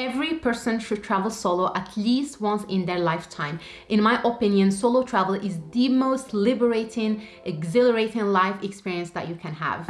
Every person should travel solo at least once in their lifetime. In my opinion, solo travel is the most liberating, exhilarating life experience that you can have.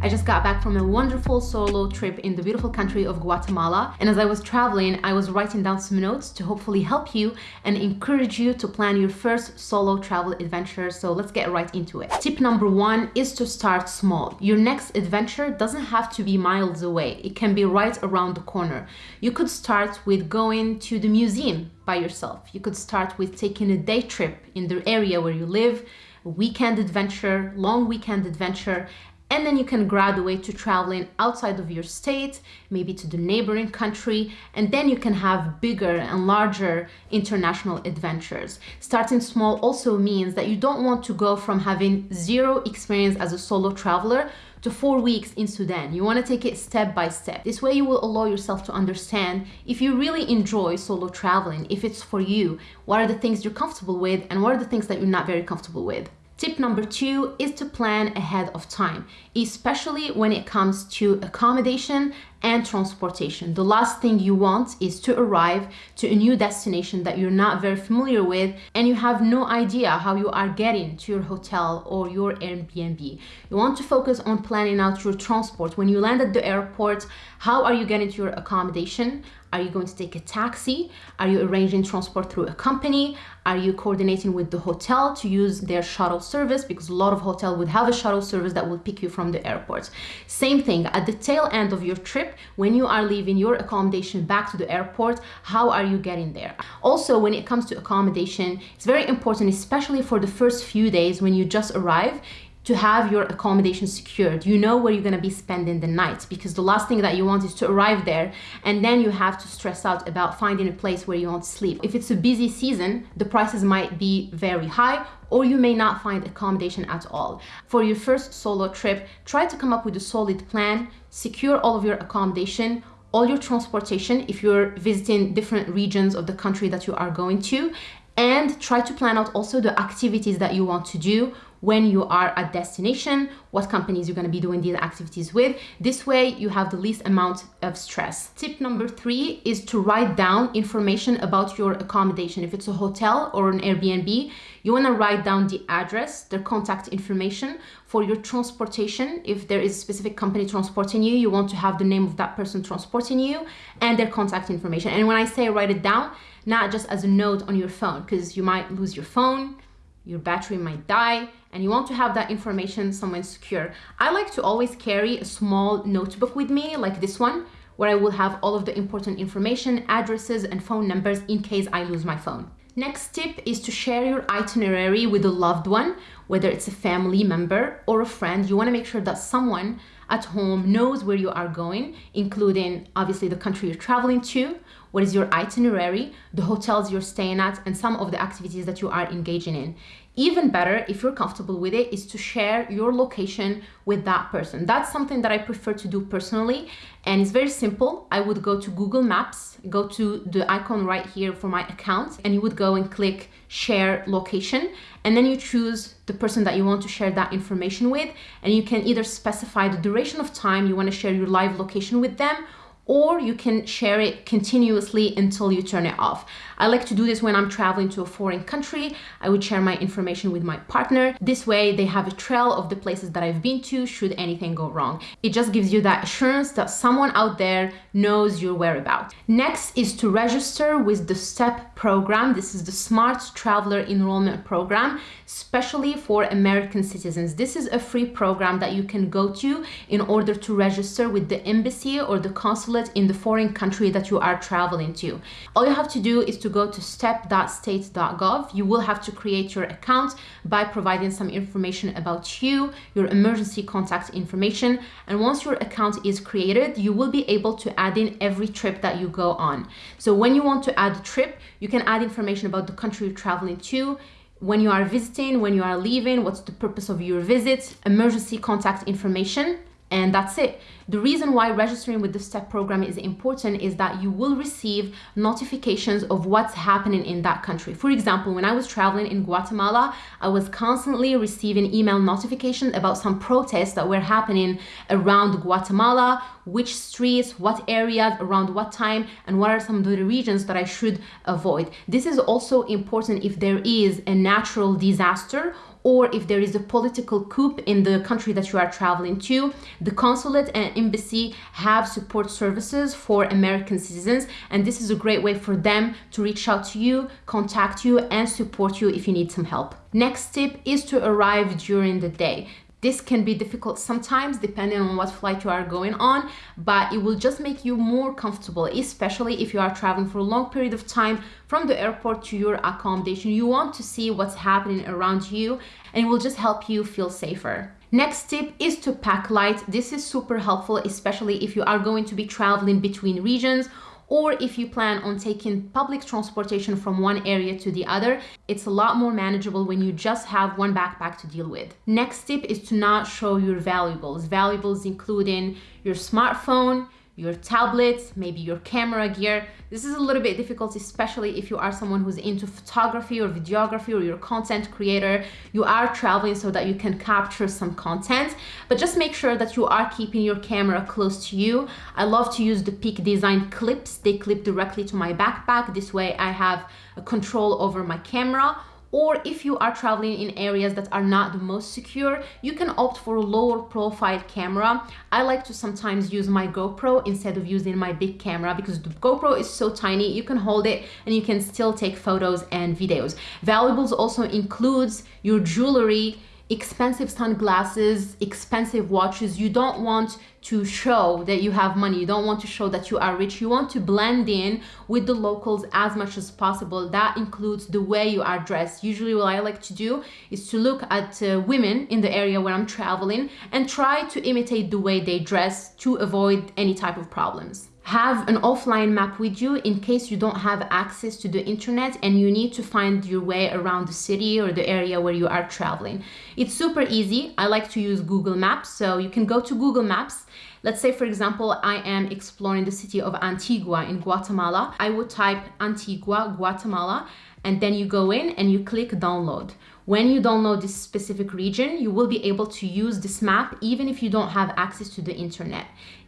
I just got back from a wonderful solo trip in the beautiful country of Guatemala. And as I was traveling, I was writing down some notes to hopefully help you and encourage you to plan your first solo travel adventure. So let's get right into it. Tip number one is to start small. Your next adventure doesn't have to be miles away. It can be right around the corner. You could start with going to the museum by yourself. You could start with taking a day trip in the area where you live, weekend adventure, long weekend adventure, and then you can graduate to traveling outside of your state, maybe to the neighboring country, and then you can have bigger and larger international adventures. Starting small also means that you don't want to go from having zero experience as a solo traveler to four weeks in Sudan. You want to take it step by step. This way you will allow yourself to understand if you really enjoy solo traveling, if it's for you, what are the things you're comfortable with and what are the things that you're not very comfortable with. Tip number two is to plan ahead of time, especially when it comes to accommodation and transportation. The last thing you want is to arrive to a new destination that you're not very familiar with and you have no idea how you are getting to your hotel or your Airbnb. You want to focus on planning out your transport. When you land at the airport, how are you getting to your accommodation? Are you going to take a taxi? Are you arranging transport through a company? Are you coordinating with the hotel to use their shuttle service? Because a lot of hotel would have a shuttle service that will pick you from the airport. Same thing, at the tail end of your trip, when you are leaving your accommodation back to the airport, how are you getting there? Also, when it comes to accommodation, it's very important, especially for the first few days when you just arrive, to have your accommodation secured. You know where you're gonna be spending the night because the last thing that you want is to arrive there and then you have to stress out about finding a place where you want to sleep. If it's a busy season, the prices might be very high or you may not find accommodation at all. For your first solo trip, try to come up with a solid plan, secure all of your accommodation, all your transportation if you're visiting different regions of the country that you are going to, and try to plan out also the activities that you want to do when you are at destination, what companies you're going to be doing these activities with. This way you have the least amount of stress. Tip number three is to write down information about your accommodation. If it's a hotel or an Airbnb, you want to write down the address, their contact information for your transportation. If there is a specific company transporting you, you want to have the name of that person transporting you and their contact information. And when I say write it down, not just as a note on your phone, because you might lose your phone, your battery might die, and you want to have that information somewhere secure. I like to always carry a small notebook with me like this one where I will have all of the important information, addresses and phone numbers in case I lose my phone. Next tip is to share your itinerary with a loved one, whether it's a family member or a friend. You want to make sure that someone at home knows where you are going, including obviously the country you're traveling to, what is your itinerary, the hotels you're staying at, and some of the activities that you are engaging in. Even better, if you're comfortable with it, is to share your location with that person. That's something that I prefer to do personally, and it's very simple. I would go to Google Maps, go to the icon right here for my account, and you would go and click share location, and then you choose the person that you want to share that information with, and you can either specify the duration of time you want to share your live location with them, or you can share it continuously until you turn it off. I like to do this when I'm traveling to a foreign country. I would share my information with my partner. This way they have a trail of the places that I've been to should anything go wrong. It just gives you that assurance that someone out there knows your whereabouts. Next is to register with the STEP program. This is the Smart Traveler Enrollment Program, especially for American citizens. This is a free program that you can go to in order to register with the embassy or the consulate in the foreign country that you are traveling to. All you have to do is to to go to step.state.gov, you will have to create your account by providing some information about you, your emergency contact information. And once your account is created, you will be able to add in every trip that you go on. So when you want to add a trip, you can add information about the country you're traveling to, when you are visiting, when you are leaving, what's the purpose of your visit, emergency contact information, and that's it. The reason why registering with the STEP program is important is that you will receive notifications of what's happening in that country. For example, when I was traveling in Guatemala, I was constantly receiving email notifications about some protests that were happening around Guatemala, which streets, what areas, around what time, and what are some of the regions that I should avoid. This is also important if there is a natural disaster or if there is a political coup in the country that you are traveling to, the consulate and embassy have support services for American citizens, and this is a great way for them to reach out to you, contact you, and support you if you need some help. Next tip is to arrive during the day. This can be difficult sometimes depending on what flight you are going on, but it will just make you more comfortable, especially if you are traveling for a long period of time from the airport to your accommodation. You want to see what's happening around you and it will just help you feel safer. Next tip is to pack light. This is super helpful, especially if you are going to be traveling between regions or if you plan on taking public transportation from one area to the other, it's a lot more manageable when you just have one backpack to deal with. Next tip is to not show your valuables. Valuables including your smartphone, your tablets, maybe your camera gear. This is a little bit difficult, especially if you are someone who's into photography or videography or you're a content creator. You are traveling so that you can capture some content, but just make sure that you are keeping your camera close to you. I love to use the Peak Design clips. They clip directly to my backpack. This way I have a control over my camera or if you are traveling in areas that are not the most secure, you can opt for a lower profile camera. I like to sometimes use my GoPro instead of using my big camera because the GoPro is so tiny, you can hold it and you can still take photos and videos. Valuables also includes your jewelry, expensive sunglasses, expensive watches. You don't want to show that you have money. You don't want to show that you are rich. You want to blend in with the locals as much as possible. That includes the way you are dressed. Usually what I like to do is to look at uh, women in the area where I'm traveling and try to imitate the way they dress to avoid any type of problems have an offline map with you in case you don't have access to the internet and you need to find your way around the city or the area where you are traveling. It's super easy. I like to use Google Maps. So you can go to Google Maps. Let's say, for example, I am exploring the city of Antigua in Guatemala. I would type Antigua, Guatemala, and then you go in and you click download. When you download this specific region, you will be able to use this map even if you don't have access to the internet.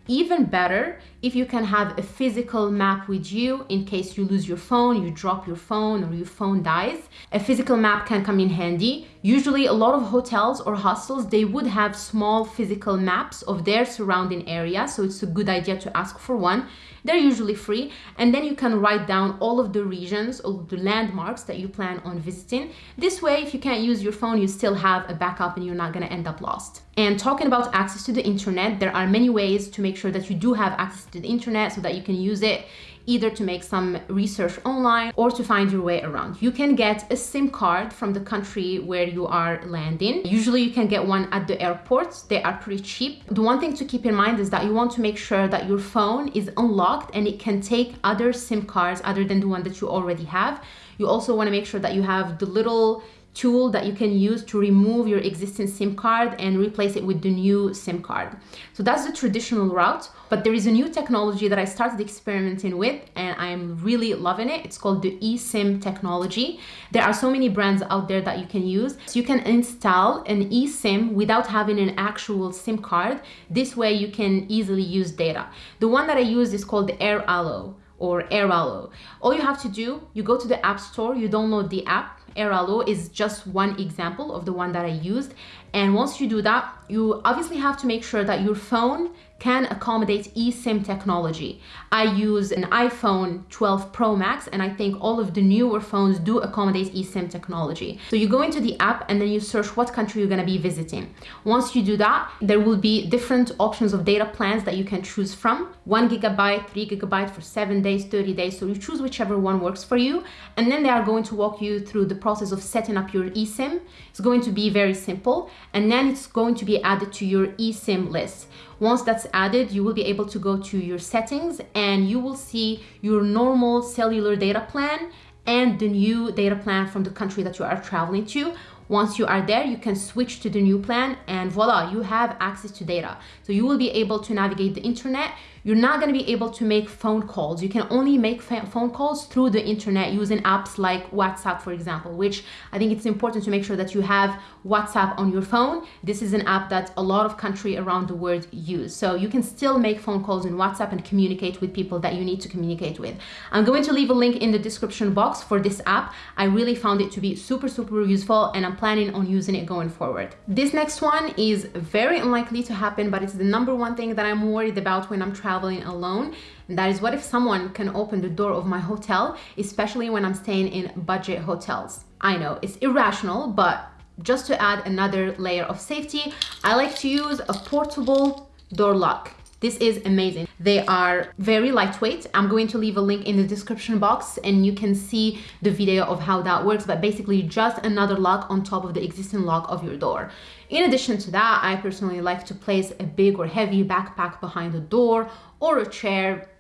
Even better if you can have a physical map with you in case you lose your phone, you drop your phone or your phone dies. A physical map can come in handy. Usually a lot of hotels or hostels, they would have small physical maps of their surrounding area. So it's a good idea to ask for one. They're usually free. And then you can write down all of the regions, of the landmarks that you plan on visiting. This way, if you can't use your phone, you still have a backup and you're not gonna end up lost. And talking about access to the internet, there are many ways to make sure that you do have access to the internet so that you can use it either to make some research online or to find your way around. You can get a SIM card from the country where you are landing. Usually you can get one at the airports. They are pretty cheap. The one thing to keep in mind is that you want to make sure that your phone is unlocked and it can take other SIM cards other than the one that you already have. You also want to make sure that you have the little tool that you can use to remove your existing SIM card and replace it with the new SIM card. So that's the traditional route, but there is a new technology that I started experimenting with and I'm really loving it. It's called the eSIM technology. There are so many brands out there that you can use. So you can install an eSIM without having an actual SIM card. This way you can easily use data. The one that I use is called the Airalo or Airalo. All you have to do, you go to the App Store, you download the app, Airalo is just one example of the one that I used. And once you do that, you obviously have to make sure that your phone can accommodate eSIM technology. I use an iPhone 12 Pro Max and I think all of the newer phones do accommodate eSIM technology. So you go into the app and then you search what country you're gonna be visiting. Once you do that, there will be different options of data plans that you can choose from. One gigabyte, three gigabyte for seven days, 30 days. So you choose whichever one works for you. And then they are going to walk you through the process of setting up your eSIM. It's going to be very simple. And then it's going to be added to your eSIM list. Once that's added, you will be able to go to your settings and you will see your normal cellular data plan and the new data plan from the country that you are traveling to. Once you are there, you can switch to the new plan and voila, you have access to data. So you will be able to navigate the internet you're not going to be able to make phone calls. You can only make phone calls through the internet using apps like WhatsApp, for example, which I think it's important to make sure that you have WhatsApp on your phone. This is an app that a lot of country around the world use. So you can still make phone calls in WhatsApp and communicate with people that you need to communicate with. I'm going to leave a link in the description box for this app. I really found it to be super, super useful and I'm planning on using it going forward. This next one is very unlikely to happen, but it's the number one thing that I'm worried about when I'm traveling traveling alone. And that is what if someone can open the door of my hotel, especially when I'm staying in budget hotels. I know it's irrational, but just to add another layer of safety, I like to use a portable door lock. This is amazing. They are very lightweight. I'm going to leave a link in the description box and you can see the video of how that works, but basically just another lock on top of the existing lock of your door. In addition to that, I personally like to place a big or heavy backpack behind the door or a chair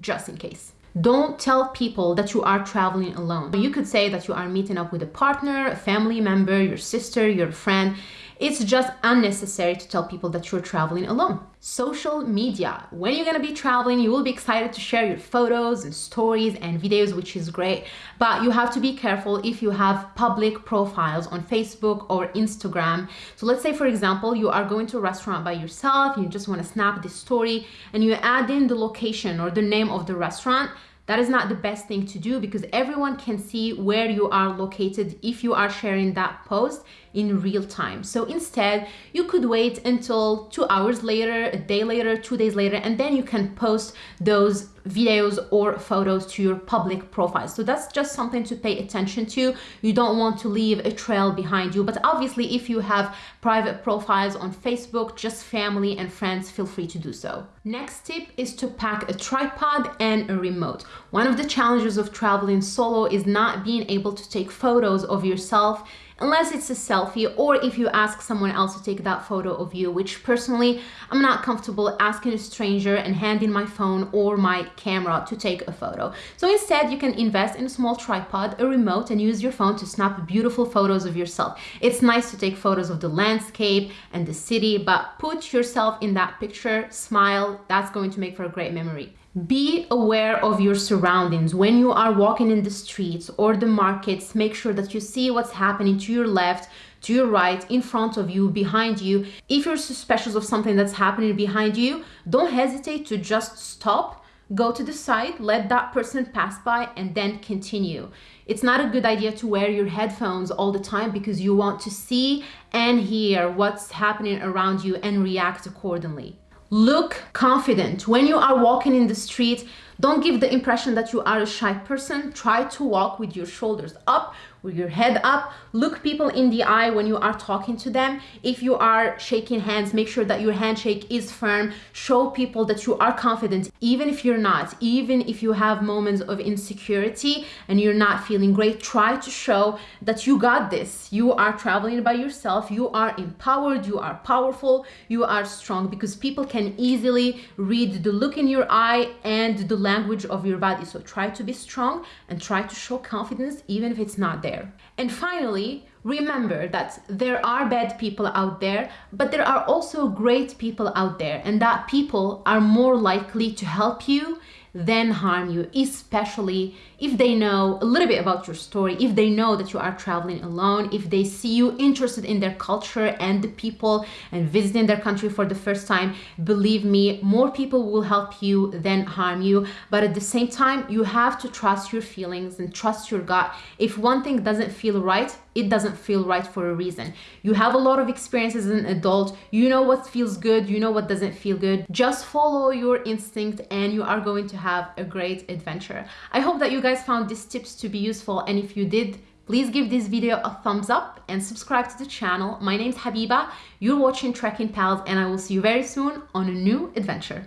just in case. Don't tell people that you are traveling alone. You could say that you are meeting up with a partner, a family member, your sister, your friend, it's just unnecessary to tell people that you're traveling alone. Social media. When you're gonna be traveling, you will be excited to share your photos and stories and videos, which is great. But you have to be careful if you have public profiles on Facebook or Instagram. So let's say, for example, you are going to a restaurant by yourself, you just wanna snap this story, and you add in the location or the name of the restaurant that is not the best thing to do because everyone can see where you are located if you are sharing that post in real time. So instead, you could wait until two hours later, a day later, two days later, and then you can post those videos or photos to your public profile. So that's just something to pay attention to. You don't want to leave a trail behind you, but obviously if you have private profiles on Facebook, just family and friends, feel free to do so. Next tip is to pack a tripod and a remote. One of the challenges of traveling solo is not being able to take photos of yourself unless it's a selfie or if you ask someone else to take that photo of you, which personally, I'm not comfortable asking a stranger and handing my phone or my camera to take a photo. So instead, you can invest in a small tripod, a remote, and use your phone to snap beautiful photos of yourself. It's nice to take photos of the landscape and the city, but put yourself in that picture, smile, that's going to make for a great memory. Be aware of your surroundings. When you are walking in the streets or the markets, make sure that you see what's happening to your left, to your right, in front of you, behind you. If you're suspicious of something that's happening behind you, don't hesitate to just stop, go to the side, let that person pass by, and then continue. It's not a good idea to wear your headphones all the time because you want to see and hear what's happening around you and react accordingly. Look confident. When you are walking in the street, don't give the impression that you are a shy person. Try to walk with your shoulders up, with your head up. Look people in the eye when you are talking to them. If you are shaking hands, make sure that your handshake is firm. Show people that you are confident, even if you're not, even if you have moments of insecurity and you're not feeling great. Try to show that you got this. You are traveling by yourself. You are empowered. You are powerful. You are strong because people can easily read the look in your eye and the language of your body. So try to be strong and try to show confidence even if it's not there. And finally, remember that there are bad people out there, but there are also great people out there and that people are more likely to help you than harm you, especially if they know a little bit about your story, if they know that you are traveling alone, if they see you interested in their culture and the people and visiting their country for the first time, believe me, more people will help you than harm you. But at the same time, you have to trust your feelings and trust your gut. If one thing doesn't feel right, it doesn't feel right for a reason. You have a lot of experience as an adult. You know what feels good. You know what doesn't feel good. Just follow your instinct and you are going to have a great adventure. I hope that you guys found these tips to be useful. And if you did, please give this video a thumbs up and subscribe to the channel. My name is Habiba. You're watching Trekking Pals and I will see you very soon on a new adventure.